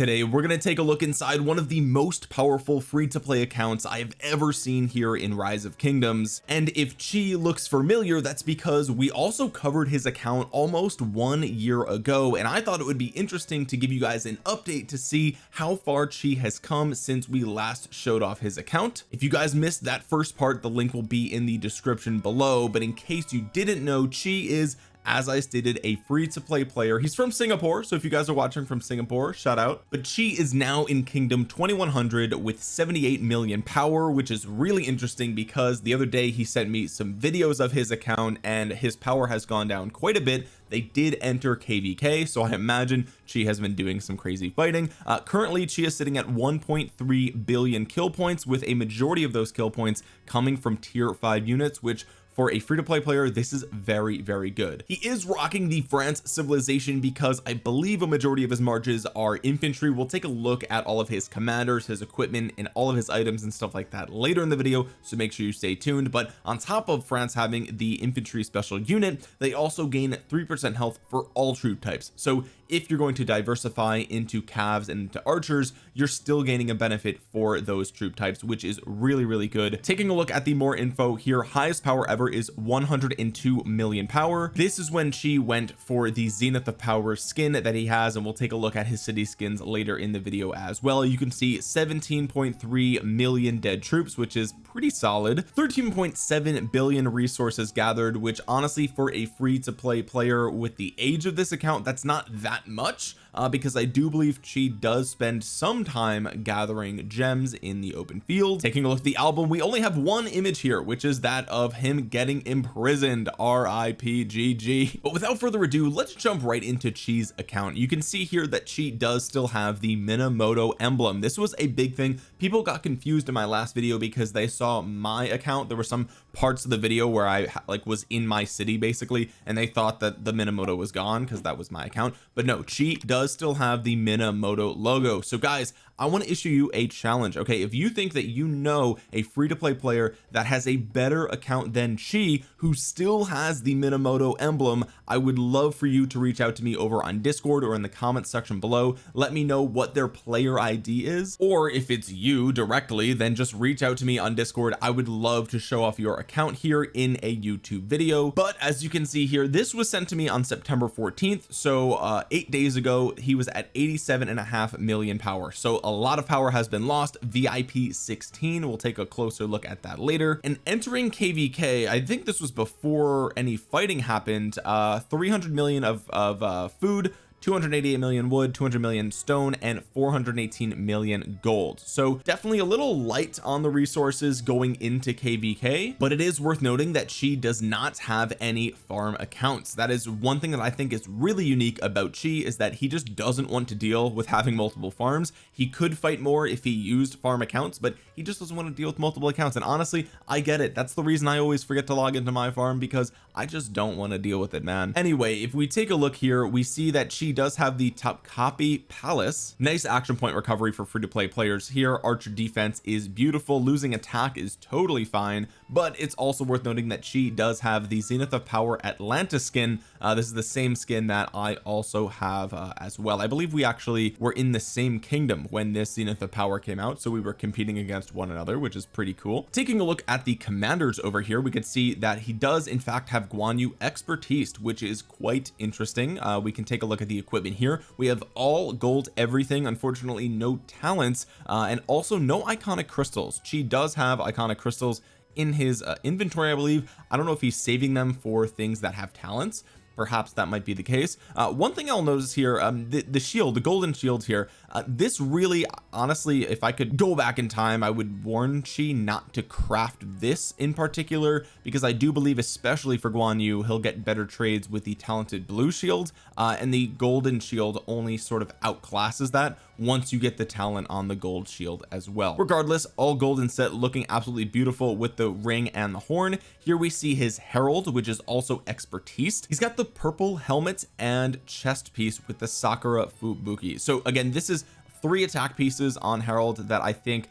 today. We're going to take a look inside one of the most powerful free-to-play accounts I have ever seen here in rise of kingdoms. And if chi looks familiar that's because we also covered his account almost one year ago and I thought it would be interesting to give you guys an update to see how far chi has come since we last showed off his account. If you guys missed that first part the link will be in the description below but in case you didn't know chi is as I stated a free to play player. He's from Singapore so if you guys are watching from Singapore shout out. But Chi is now in kingdom 2100 with 78 million power which is really interesting because the other day he sent me some videos of his account and his power has gone down quite a bit. They did enter kvk so I imagine Chi has been doing some crazy fighting. Uh, currently Chi is sitting at 1.3 billion kill points with a majority of those kill points coming from tier 5 units which for a free-to-play player this is very very good. He is rocking the France civilization because I believe a majority of his marches are infantry. We'll take a look at all of his commanders his equipment and all of his items and stuff like that later in the video so make sure you stay tuned. But on top of France having the infantry special unit they also gain three percent health for all troop types. So if you're going to diversify into calves and into archers you're still gaining a benefit for those troop types which is really really good. Taking a look at the more info here highest power ever is 102 million power. This is when she went for the zenith of power skin that he has and we'll take a look at his city skins later in the video as well. You can see 17.3 million dead troops which is pretty solid. 13.7 billion resources gathered which honestly for a free to play player with the age of this account that's not that much uh, because I do believe she does spend some time gathering gems in the open field. Taking a look at the album we only have one image here which is that of him getting imprisoned. R.i.p.g.g but without further ado let's jump right into Chi's account. You can see here that Chi does still have the Minamoto emblem. This was a big thing. People got confused in my last video because they saw my account. There were some parts of the video where I like was in my city basically and they thought that the Minamoto was gone because that was my account. But no Chi does still have the Minamoto logo. So guys I want to issue you a challenge okay? If you think that you know a free-to-play player that has a better account than Chi who still has the Minamoto emblem I would love for you to reach out to me over on discord or in the comments section below. Let me know what their player ID is. Or if it's you directly then just reach out to me on discord. I would love to show off your account here in a YouTube video. But as you can see here this was sent to me on September 14th so uh eight days ago he was at 87 and a half million power. So a lot of power has been lost. VIP 16 we'll take a closer look at that later. And entering kvk I think this was before any fighting happened. Uh 300 million of, of uh food 288 million wood 200 million stone and 418 million gold. So definitely a little light on the resources going into kvk but it is worth noting that she does not have any farm accounts. That is one thing that I think is really unique about Chi is that he just doesn't want to deal with having multiple farms. He could fight more if he used farm accounts but he just doesn't want to deal with multiple accounts. And honestly I get it. That's the reason I always forget to log into my farm because I just don't want to deal with it man. Anyway if we take a look here we see that she does have the Topkapi Palace. Nice action point recovery for free to play players here. Archer defense is beautiful. Losing attack is totally fine but it's also worth noting that she does have the Zenith of Power Atlantis skin. Uh, this is the same skin that I also have uh, as well. I believe we actually were in the same kingdom when this Zenith of Power came out so we were competing against one another which is pretty cool. Taking a look at the commanders over here we could see that he does in fact have Guan Yu expertise which is quite interesting. Uh, we can take a look at the equipment here. We have all gold everything unfortunately no talents uh, and also no iconic crystals. She does have iconic crystals in his uh, inventory I believe. I don't know if he's saving them for things that have talents perhaps that might be the case. Uh, one thing I'll notice here um the, the shield the golden shield here uh, this really honestly if I could go back in time I would warn Chi not to craft this in particular because I do believe especially for Guan Yu he'll get better trades with the talented blue shield uh, and the golden shield only sort of outclasses that once you get the talent on the gold shield as well. Regardless all golden set looking absolutely beautiful with the ring and the horn. Here we see his Harald which is also expertise. He's got the purple helmet and chest piece with the Sakura Fubuki. So again this is three attack pieces on Harald that I think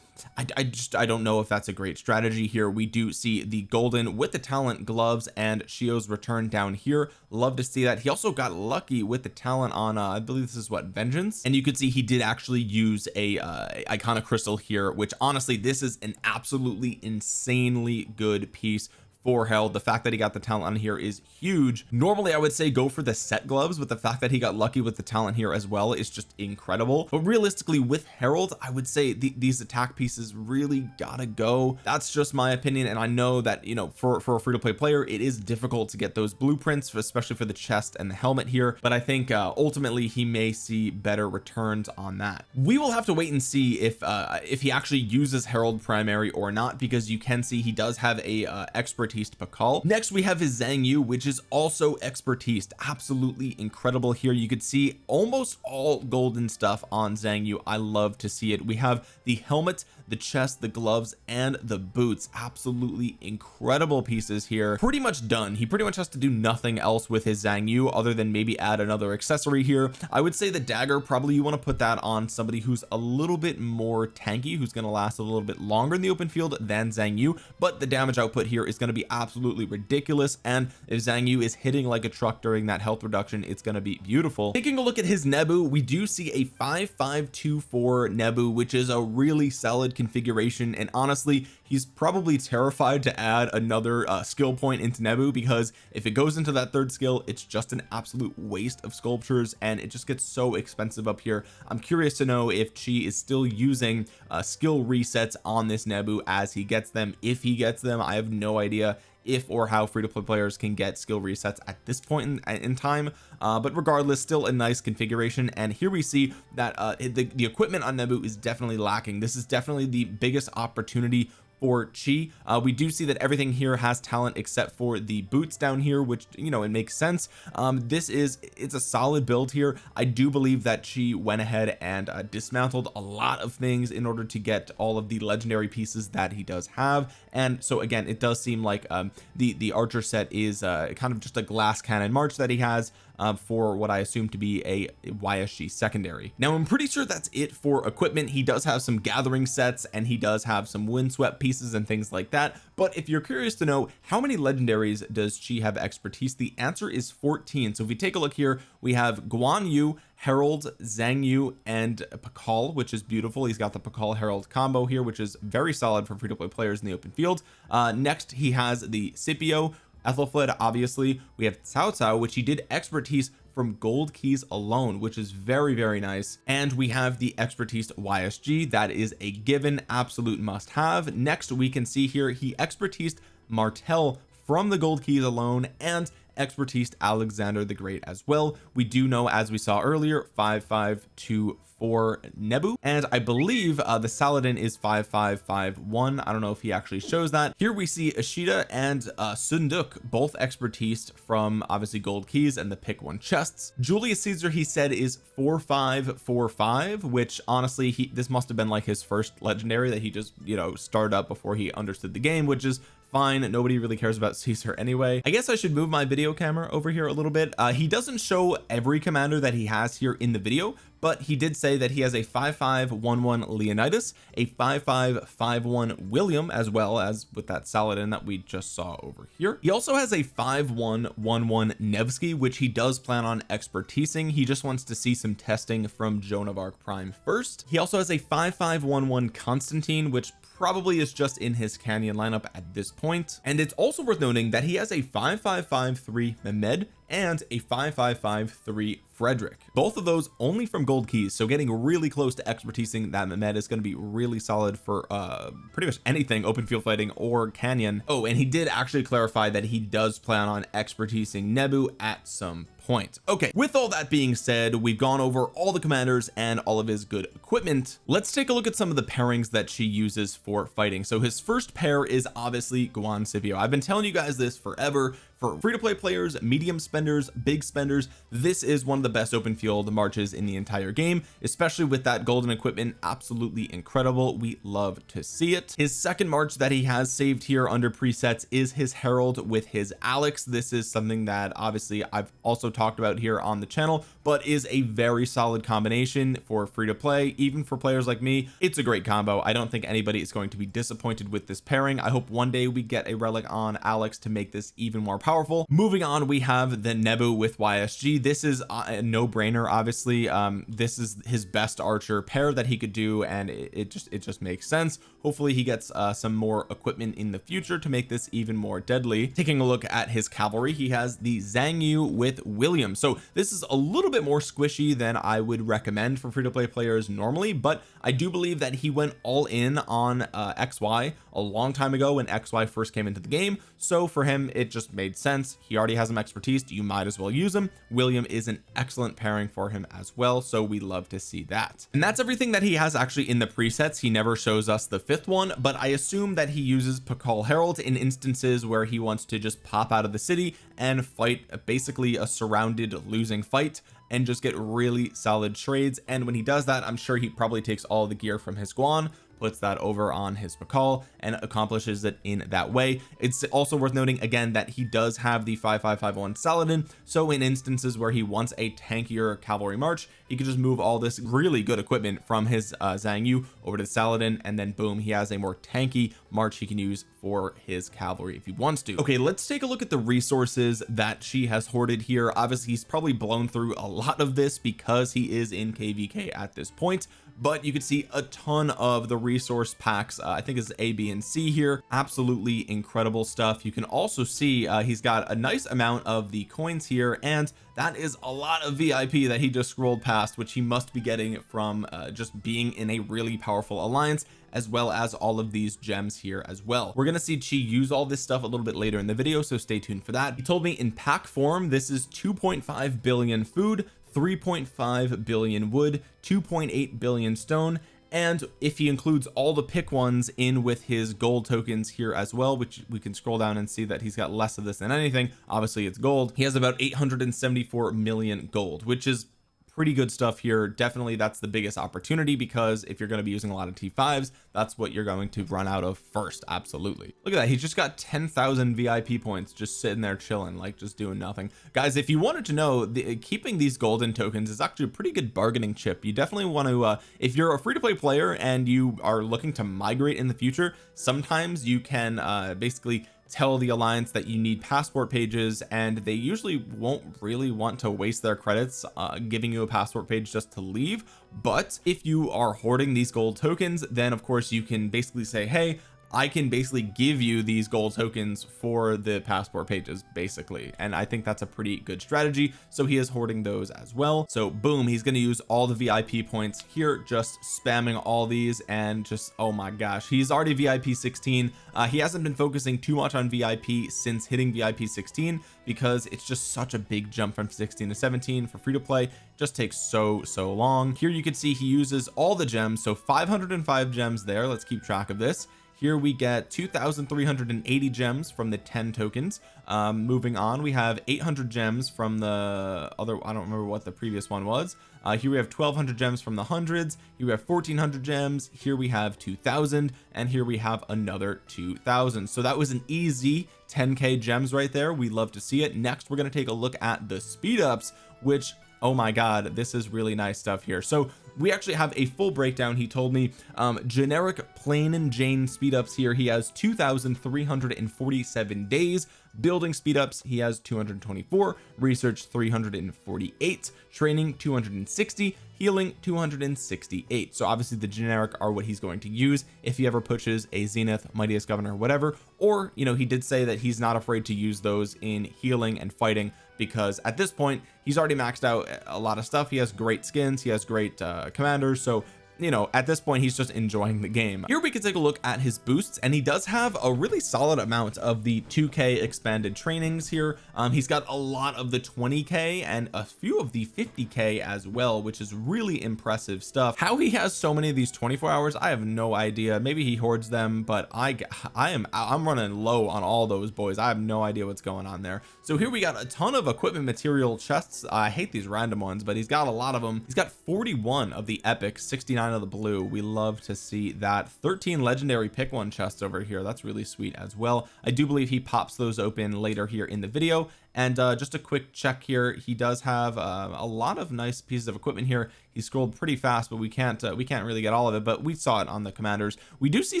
I, I just I don't know if that's a great strategy here. We do see the golden with the talent gloves and Shio's return down here. Love to see that. He also got lucky with the talent on uh, I believe this is what vengeance? And you could see he did actually use a uh, iconic crystal here which honestly this is an absolutely insanely good piece for Harald the fact that he got the talent on here is huge. Normally I would say go for the set gloves but the fact that he got lucky with the talent here as well is just incredible. But realistically with Harald I would say th these attack pieces really gotta go. That's just my opinion and I know that you know for for a free-to-play player it is difficult to get those blueprints especially for the chest and the helmet here but I think uh ultimately he may see better returns on that. We will have to wait and see if uh if he actually uses Harald primary or not because you can see he does have a uh, expert expertise Pakal next we have his Xiang Yu which is also expertise. Absolutely incredible here. You could see almost all golden stuff on Xiang Yu. I love to see it. We have the helmet the chest the gloves and the boots. Absolutely incredible pieces here. Pretty much done. He pretty much has to do nothing else with his Xiang Yu other than maybe add another accessory here. I would say the dagger probably you want to put that on somebody who's a little bit more tanky who's going to last a little bit longer in the open field than Xiang Yu but the damage output here is going to be absolutely ridiculous and if Xiang Yu is hitting like a truck during that health reduction it's going to be beautiful. Taking a look at his Nebu we do see a 5524 Nebu which is a really solid configuration and honestly he's probably terrified to add another uh, skill point into Nebu because if it goes into that third skill it's just an absolute waste of sculptures and it just gets so expensive up here. I'm curious to know if Chi is still using uh, skill resets on this Nebu as he gets them. If he gets them I have no idea if or how free-to-play players can get skill resets at this point in, in time. Uh, but regardless still a nice configuration. And here we see that uh, the, the equipment on Nebu is definitely lacking. This is definitely the biggest opportunity for chi. Uh, we do see that everything here has talent except for the boots down here which you know it makes sense. Um this is it's a solid build here. I do believe that chi went ahead and uh, dismantled a lot of things in order to get all of the legendary pieces that he does have. And so again it does seem like um the the archer set is uh kind of just a glass cannon march that he has uh, for what I assume to be a YSG secondary. Now I'm pretty sure that's it for equipment. He does have some gathering sets and he does have some windswept pieces and things like that. But if you're curious to know how many legendaries does she have expertise the answer is 14 so if we take a look here we have Guan Yu Harald Zhang Yu and Pakal which is beautiful. He's got the Pakal Harald combo here which is very solid for free-to-play players in the open field. Uh next he has the Scipio Ethelflaed obviously. We have Cao Cao which he did expertise from gold keys alone which is very very nice. And we have the expertise YSG that is a given absolute must have next we can see here he expertised Martel from the gold keys alone and expertise Alexander the Great as well. We do know as we saw earlier 5524 Nebu. And I believe uh, the Saladin is 5551 I don't know if he actually shows that. Here we see Ashita and uh, Seondeok both expertise from obviously gold keys and the pick one chests. Julius Caesar he said is 4545 which honestly he this must have been like his first legendary that he just you know started up before he understood the game which is fine. Nobody really cares about Caesar anyway. I guess I should move my video camera over here a little bit. Uh, he doesn't show every commander that he has here in the video but he did say that he has a 5511 Leonidas a 5551 William as well as with that Saladin that we just saw over here. He also has a 5111 Nevsky which he does plan on expertising. He just wants to see some testing from Joan of Arc Prime first. He also has a 5511 Constantine which probably is just in his canyon lineup at this point. And it's also worth noting that he has a 5553 Mehmed and a 5553 Frederick. Both of those only from gold keys so getting really close to expertising that Mehmed is going to be really solid for uh pretty much anything open field fighting or canyon. Oh and he did actually clarify that he does plan on expertising Nebu at some point. Okay with all that being said we've gone over all the commanders and all of his good equipment. Let's take a look at some of the pairings that she uses for fighting. So his first pair is obviously Guan Scipio I've been telling you guys this forever. For free-to-play players medium spenders big spenders this is one of the best open field marches in the entire game especially with that golden equipment absolutely incredible. We love to see it. His second march that he has saved here under presets is his Harald with his Alex. This is something that obviously I've also talked about here on the channel but is a very solid combination for free to play even for players like me. It's a great combo. I don't think anybody is going to be disappointed with this pairing. I hope one day we get a relic on Alex to make this even more powerful. Moving on we have the Nebu with YSG this is uh, no-brainer obviously. Um this is his best archer pair that he could do and it, it just it just makes sense hopefully he gets uh, some more equipment in the future to make this even more deadly. Taking a look at his cavalry he has the Xiang Yu with William. So this is a little bit more squishy than I would recommend for free-to-play players normally but I do believe that he went all in on uh, XY a long time ago when XY first came into the game. So for him it just made sense. He already has some expertise. You might as well use him. William is an excellent pairing for him as well. So we love to see that. And that's everything that he has actually in the presets. He never shows us the fifth one but I assume that he uses Pakal Harald in instances where he wants to just pop out of the city and fight basically a surrounded losing fight and just get really solid trades. And when he does that I'm sure he probably takes all the gear from his Guan puts that over on his Pakal and accomplishes it in that way. It's also worth noting again that he does have the 5551 Saladin. So in instances where he wants a tankier cavalry march he could just move all this really good equipment from his uh, Xiang Yu over to Saladin and then boom he has a more tanky march he can use for his cavalry if he wants to. Okay let's take a look at the resources that she has hoarded here. Obviously he's probably blown through a lot of this because he is in kvk at this point but you can see a ton of the resource packs uh, I think it's A B and C here. Absolutely incredible stuff. You can also see uh, he's got a nice amount of the coins here and that is a lot of VIP that he just scrolled past which he must be getting from uh, just being in a really powerful alliance as well as all of these gems here as well. We're gonna see Chi use all this stuff a little bit later in the video so stay tuned for that. He told me in pack form this is 2.5 billion food 3.5 billion wood 2.8 billion stone and if he includes all the pick ones in with his gold tokens here as well which we can scroll down and see that he's got less of this than anything. Obviously it's gold. He has about 874 million gold which is pretty good stuff here. Definitely that's the biggest opportunity because if you're going to be using a lot of t5s that's what you're going to run out of first absolutely. Look at that he's just got 10,000 VIP points just sitting there chilling like just doing nothing. Guys if you wanted to know the, keeping these golden tokens is actually a pretty good bargaining chip. You definitely want to uh, if you're a free-to-play player and you are looking to migrate in the future sometimes you can uh, basically tell the alliance that you need passport pages and they usually won't really want to waste their credits uh, giving you a passport page just to leave. But if you are hoarding these gold tokens then of course you can basically say hey I can basically give you these gold tokens for the passport pages basically. And I think that's a pretty good strategy. So he is hoarding those as well. So boom he's going to use all the VIP points here just spamming all these and just oh my gosh he's already VIP 16 uh, he hasn't been focusing too much on VIP since hitting VIP 16 because it's just such a big jump from 16 to 17 for free to play. Just takes so so long. Here you can see he uses all the gems. So 505 gems there. Let's keep track of this here we get 2,380 gems from the 10 tokens. Um, moving on we have 800 gems from the other I don't remember what the previous one was. Uh, here we have 1200 gems from the hundreds. Here we have 1400 gems. Here we have 2000 and here we have another 2000 so that was an easy 10k gems right there. We love to see it. Next we're going to take a look at the speed ups which oh my god this is really nice stuff here. So we actually have a full breakdown he told me. Um generic plain and Jane speed ups here. He has 2347 days building speed ups. He has 224 research 348 training 260 healing 268 so obviously the generic are what he's going to use if he ever pushes a zenith mightiest governor whatever. Or you know he did say that he's not afraid to use those in healing and fighting because at this point he's already maxed out a lot of stuff. He has great skins. He has great uh, commanders. So you know at this point he's just enjoying the game. Here we can take a look at his boosts and he does have a really solid amount of the 2k expanded trainings here. Um he's got a lot of the 20k and a few of the 50k as well which is really impressive stuff. How he has so many of these 24 hours I have no idea. Maybe he hoards them but I I am I'm running low on all those boys. I have no idea what's going on there. So here we got a ton of equipment material chests. I hate these random ones but he's got a lot of them he's got 41 of the epic 69 of the blue. We love to see that 13 legendary pick one chests over here. That's really sweet as well. I do believe he pops those open later here in the video and uh, just a quick check here. He does have uh, a lot of nice pieces of equipment here. He scrolled pretty fast but we can't uh, we can't really get all of it. But we saw it on the commanders. We do see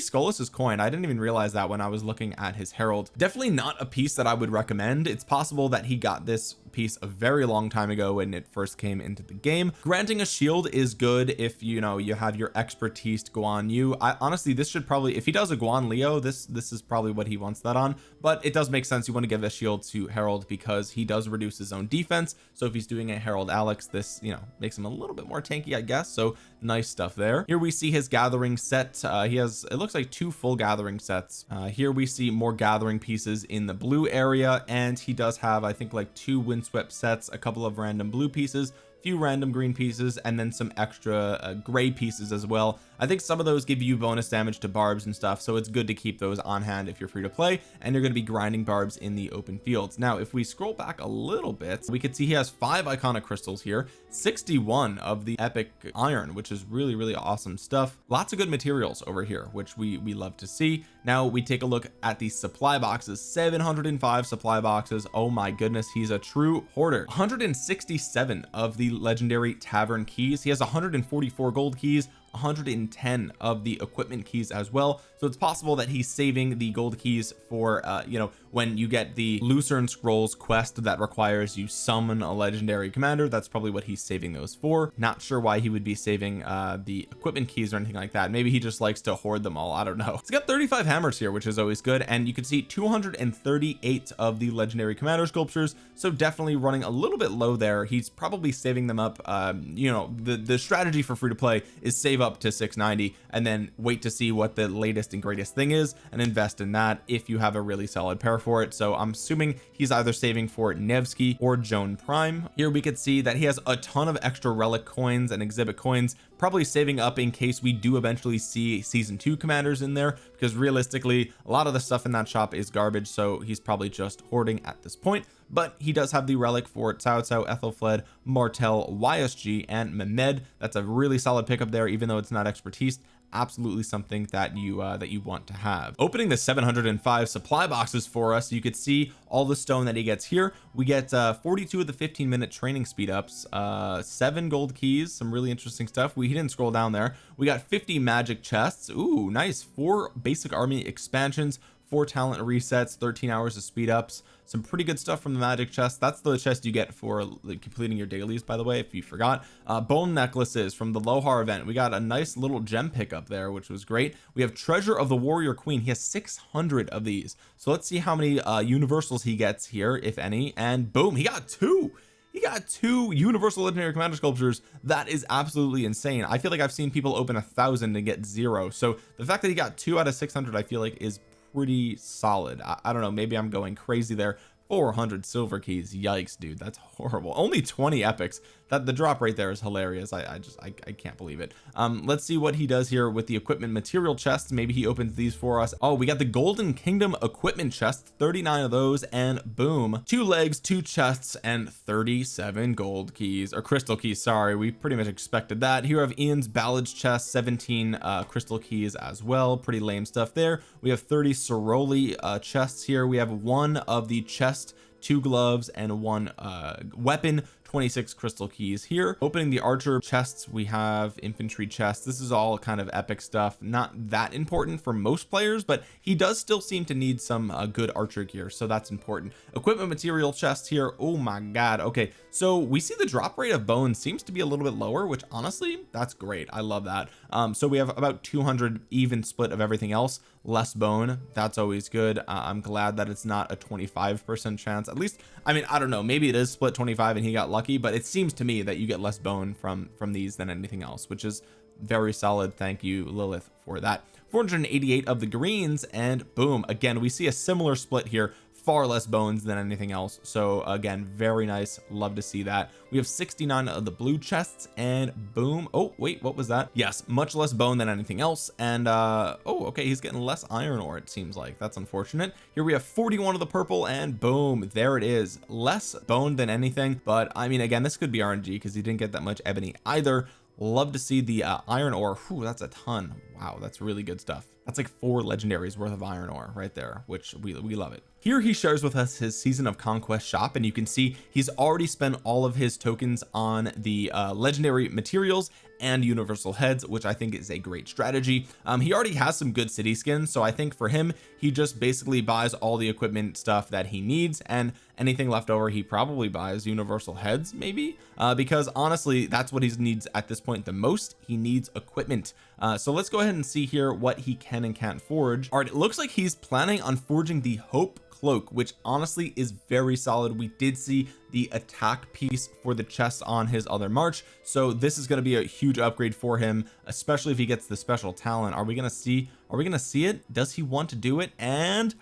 Scolas's coin. I didn't even realize that when I was looking at his Harald. Definitely not a piece that I would recommend. It's possible that he got this piece a very long time ago when it first came into the game. Granting a shield is good if you know you have your expertise to go on you. I honestly this should probably if he does a Guan Leo this this is probably what he wants that on. But it does make sense. You want to give a shield to Harald because he does reduce his own defense. So if he's doing a Harald Alex this you know makes him a little bit more tanky I guess. So nice stuff there. Here we see his gathering set. Uh, he has it looks like two full gathering sets. Uh, here we see more gathering pieces in the blue area and he does have I think like two windswept sets a couple of random blue pieces few random green pieces and then some extra uh, gray pieces as well. I think some of those give you bonus damage to barbs and stuff so it's good to keep those on hand if you're free to play and you're going to be grinding barbs in the open fields. Now if we scroll back a little bit we can see he has five iconic crystals here 61 of the epic iron which is really really awesome stuff. Lots of good materials over here which we we love to see. Now we take a look at the supply boxes 705 supply boxes. Oh my goodness he's a true hoarder. 167 of the legendary tavern keys. He has 144 gold keys 110 of the equipment keys as well. So it's possible that he's saving the gold keys for uh you know when you get the Lucerne scrolls quest that requires you summon a legendary commander that's probably what he's saving those for. Not sure why he would be saving uh the equipment keys or anything like that. Maybe he just likes to hoard them all I don't know. He's got 35 hammers here which is always good and you can see 238 of the legendary commander sculptures so definitely running a little bit low there. He's probably saving them up um you know the the strategy for free to play is save up to 690 and then wait to see what the latest and greatest thing is and invest in that if you have a really solid pair for it. So I'm assuming he's either saving for Nevsky or Joan Prime. Here we could see that he has a ton of extra relic coins and exhibit coins probably saving up in case we do eventually see season two commanders in there because realistically a lot of the stuff in that shop is garbage so he's probably just hoarding at this point. But he does have the relic for Cao Cao Ethelfled Martel YSG and Mehmed. That's a really solid pickup there even though it's not expertise absolutely something that you uh, that you want to have. Opening the 705 supply boxes for us you could see all the stone that he gets here. We get uh 42 of the 15 minute training speed ups uh seven gold keys some really interesting stuff. We didn't scroll down there. We got 50 magic chests. Ooh, nice. Four basic army expansions four talent resets 13 hours of speed ups some pretty good stuff from the magic chest. That's the chest you get for like, completing your dailies by the way if you forgot. Uh, bone necklaces from the lohar event. We got a nice little gem pickup there which was great. We have treasure of the warrior queen. He has 600 of these. So let's see how many uh universals he gets here if any. And boom he got two. He got two universal legendary commander sculptures. That is absolutely insane. I feel like I've seen people open a thousand and get zero. So the fact that he got two out of 600 I feel like is pretty solid. I, I don't know maybe I'm going crazy there. 400 silver keys yikes dude that's horrible. Only 20 epics that the drop right there is hilarious. I, I just I, I can't believe it. Um let's see what he does here with the equipment material chests maybe he opens these for us. Oh we got the golden kingdom equipment chest 39 of those and boom two legs two chests and 37 gold keys or crystal keys sorry. We pretty much expected that. Here have Ian's ballad's chest 17 uh crystal keys as well. Pretty lame stuff there. We have 30 Soroli uh chests here. We have one of the chest two gloves and one uh weapon 26 crystal keys here. Opening the archer chests we have infantry chests. This is all kind of epic stuff. Not that important for most players but he does still seem to need some uh, good archer gear so that's important. Equipment material chest here. Oh my god. Okay so we see the drop rate of bones seems to be a little bit lower which honestly that's great. I love that. Um so we have about 200 even split of everything else. Less bone. That's always good. Uh, I'm glad that it's not a 25 percent chance. At least I mean I don't know. Maybe it is split 25 and he got lucky but it seems to me that you get less bone from from these than anything else which is very solid. Thank you Lilith for that. 488 of the greens and boom again we see a similar split here far less bones than anything else. So again very nice. Love to see that. We have 69 of the blue chests and boom. Oh wait what was that? Yes much less bone than anything else. And uh oh okay he's getting less iron ore it seems like. That's unfortunate. Here we have 41 of the purple and boom there it is. Less bone than anything but I mean again this could be RNG because he didn't get that much ebony either. Love to see the uh, iron ore. Whew, that's a ton. Wow that's really good stuff. That's like four legendaries worth of iron ore right there which we, we love it here he shares with us his season of conquest shop and you can see he's already spent all of his tokens on the uh, legendary materials and universal heads which I think is a great strategy. Um, he already has some good city skins so I think for him he just basically buys all the equipment stuff that he needs and anything left over he probably buys universal heads maybe? Uh, because honestly that's what he needs at this point the most. He needs equipment. Uh, so let's go ahead and see here what he can and can't forge. All right it looks like he's planning on forging the hope cloak which honestly is very solid. We did see the attack piece for the chest on his other march so this is going to be a huge upgrade for him especially if he gets the special talent. Are we going to see are we going to see it? Does he want to do it? And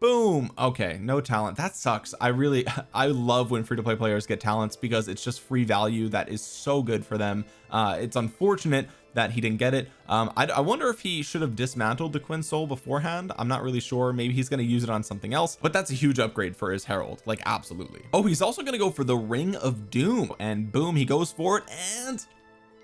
boom! Okay no talent. That sucks. I really I love when free-to-play players get talents because it's just free value that is so good for them. Uh it's unfortunate that he didn't get it. Um I, I wonder if he should have dismantled the Quinn soul beforehand. I'm not really sure. Maybe he's going to use it on something else but that's a huge upgrade for his Harald. Like absolutely. Oh he's also going to go for the ring of doom and boom he goes for it and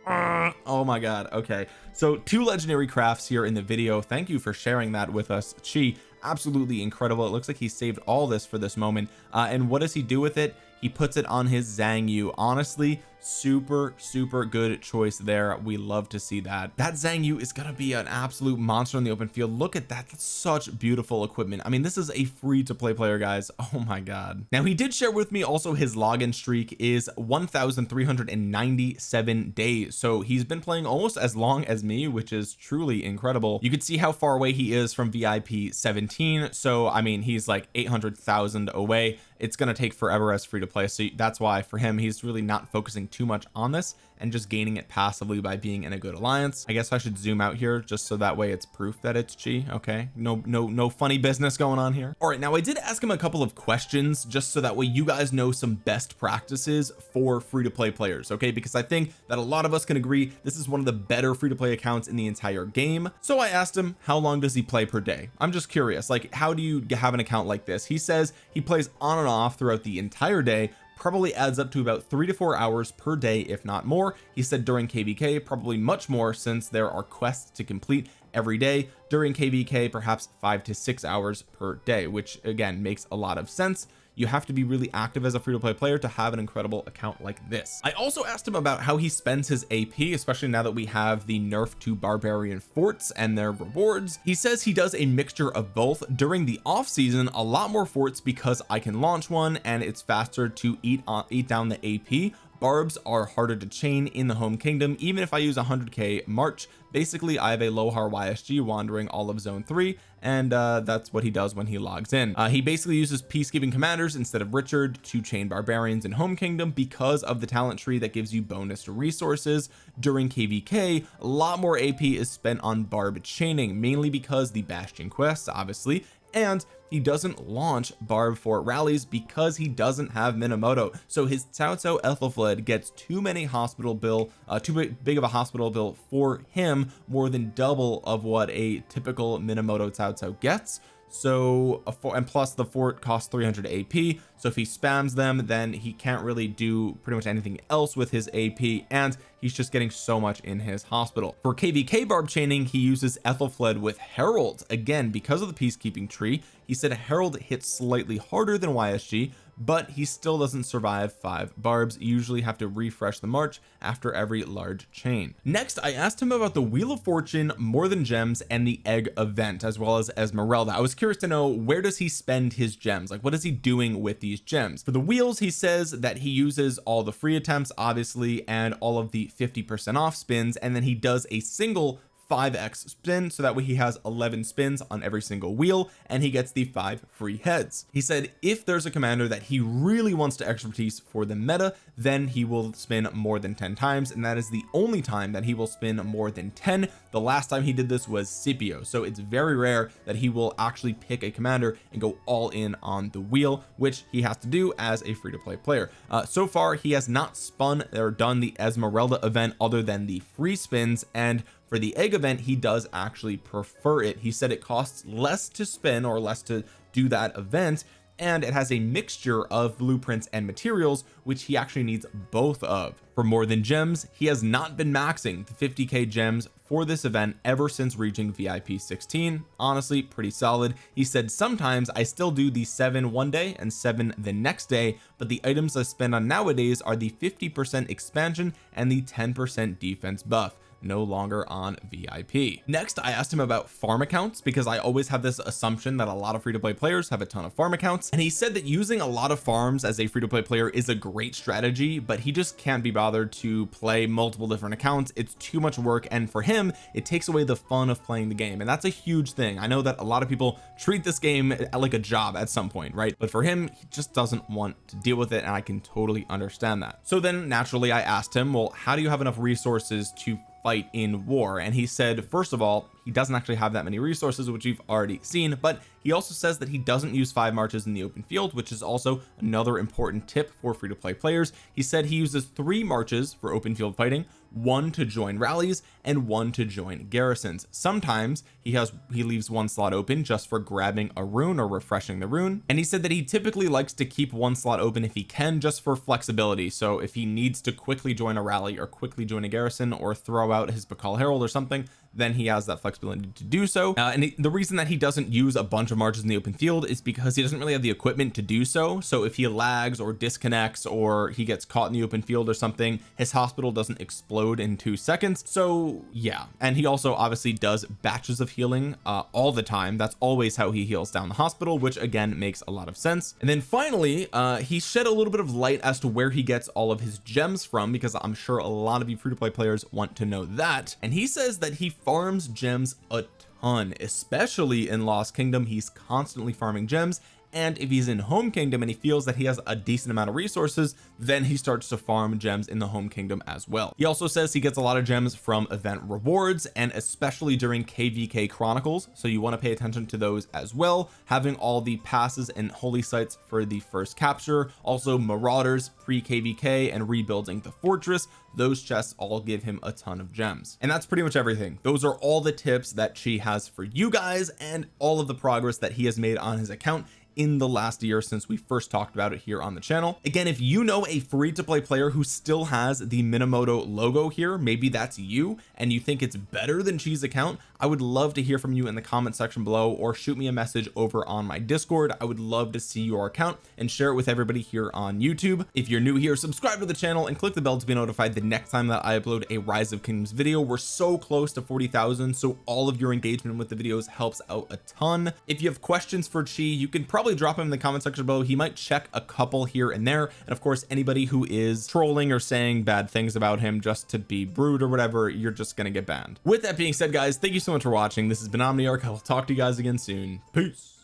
uh, oh my god okay. So two legendary crafts here in the video. Thank you for sharing that with us chi. Absolutely incredible. It looks like he saved all this for this moment. Uh, and what does he do with it? He puts it on his Xiang Yu. Honestly super super good choice there. We love to see that. That Xiang Yu is gonna be an absolute monster in the open field. Look at that. That's such beautiful equipment. I mean this is a free to play player guys. Oh my god. Now he did share with me also his login streak is 1397 days. So he's been playing almost as long as me which is truly incredible. You can see how far away he is from VIP 17 so I mean he's like 800,000 away it's going to take forever as free to play so that's why for him he's really not focusing too much on this and just gaining it passively by being in a good alliance. I guess I should zoom out here just so that way it's proof that it's chi okay? No no no funny business going on here. All right now I did ask him a couple of questions just so that way you guys know some best practices for free to play players okay? Because I think that a lot of us can agree this is one of the better free to play accounts in the entire game. So I asked him how long does he play per day? I'm just curious like how do you have an account like this? He says he plays on and off throughout the entire day probably adds up to about three to four hours per day if not more. He said during kvk probably much more since there are quests to complete every day. During kvk perhaps five to six hours per day which again makes a lot of sense you have to be really active as a free-to-play player to have an incredible account like this. I also asked him about how he spends his AP especially now that we have the nerf to barbarian forts and their rewards. He says he does a mixture of both. During the off season a lot more forts because I can launch one and it's faster to eat on eat down the AP barbs are harder to chain in the home kingdom. Even if I use 100k march basically I have a Lohar YSG wandering all of zone 3 and uh that's what he does when he logs in. Uh he basically uses peacekeeping commanders instead of Richard to chain barbarians in home kingdom because of the talent tree that gives you bonus resources during kvk a lot more AP is spent on barb chaining mainly because the bastion quests obviously and he doesn't launch barb fort rallies because he doesn't have minamoto. So his Cao Ethelflaed gets too many hospital bill uh, too big of a hospital bill for him more than double of what a typical minamoto Cao gets. So and plus the fort costs 300 AP so if he spams them then he can't really do pretty much anything else with his AP and he's just getting so much in his hospital. For kvk barb chaining he uses Ethelflaed with Harald. Again because of the peacekeeping tree he said Harald hits slightly harder than YSG but he still doesn't survive five barbs. You usually have to refresh the march after every large chain. Next I asked him about the wheel of fortune more than gems and the egg event as well as Esmeralda. I was curious to know where does he spend his gems? Like what is he doing with these gems? For the wheels he says that he uses all the free attempts obviously and all of the 50 percent off spins and then he does a single 5x spin so that way he has 11 spins on every single wheel and he gets the five free heads. He said if there's a commander that he really wants to expertise for the meta then he will spin more than 10 times and that is the only time that he will spin more than 10 the last time he did this was Scipio so it's very rare that he will actually pick a commander and go all in on the wheel which he has to do as a free-to-play player. Uh, so far he has not spun or done the Esmeralda event other than the free spins and for the egg event he does actually prefer it. He said it costs less to spin or less to do that event and it has a mixture of blueprints and materials which he actually needs both of. For more than gems he has not been maxing the 50k gems for this event ever since reaching VIP 16 honestly pretty solid. He said sometimes I still do the seven one day and seven the next day but the items I spend on nowadays are the 50 percent expansion and the 10 percent defense buff no longer on VIP next I asked him about farm accounts because I always have this assumption that a lot of free-to-play players have a ton of farm accounts and he said that using a lot of farms as a free-to-play player is a great strategy but he just can't be bothered to play multiple different accounts. It's too much work and for him it takes away the fun of playing the game and that's a huge thing. I know that a lot of people treat this game eh, like a job at some point right? But for him he just doesn't want to deal with it and I can totally understand that. So then naturally I asked him well how do you have enough resources to fight in war. And he said first of all he doesn't actually have that many resources which we've already seen but he also says that he doesn't use five marches in the open field which is also another important tip for free-to-play players. He said he uses three marches for open field fighting one to join rallies and one to join garrisons. Sometimes he has he leaves one slot open just for grabbing a rune or refreshing the rune. And he said that he typically likes to keep one slot open if he can just for flexibility. So if he needs to quickly join a rally or quickly join a garrison or throw out his Pakal Harald or something then he has that flexibility to do so. Uh, and the reason that he doesn't use a bunch of marches in the open field is because he doesn't really have the equipment to do so. So if he lags or disconnects or he gets caught in the open field or something his hospital doesn't explode in two seconds. So yeah. And he also obviously does batches of healing uh, all the time. That's always how he heals down the hospital which again makes a lot of sense. And then finally uh he shed a little bit of light as to where he gets all of his gems from because I'm sure a lot of you free-to-play players want to know that. And he says that he farms gems a ton especially in Lost Kingdom. He's constantly farming gems and if he's in home kingdom and he feels that he has a decent amount of resources then he starts to farm gems in the home kingdom as well. He also says he gets a lot of gems from event rewards and especially during kvk chronicles so you want to pay attention to those as well having all the passes and holy sites for the first capture. Also marauders pre kvk and rebuilding the fortress those chests all give him a ton of gems. And that's pretty much everything. Those are all the tips that Chi has for you guys and all of the progress that he has made on his account in the last year since we first talked about it here on the channel. Again if you know a free to play player who still has the Minamoto logo here maybe that's you and you think it's better than Chi's account I would love to hear from you in the comment section below or shoot me a message over on my discord. I would love to see your account and share it with everybody here on YouTube. If you're new here subscribe to the channel and click the bell to be notified the next time that I upload a rise of kingdoms video. We're so close to 40,000 so all of your engagement with the videos helps out a ton. If you have questions for Chi you can probably drop him in the comment section below. He might check a couple here and there. And of course anybody who is trolling or saying bad things about him just to be rude or whatever you're just gonna get banned. With that being said guys thank you so much for watching. This has been Omniarch. I will talk to you guys again soon. Peace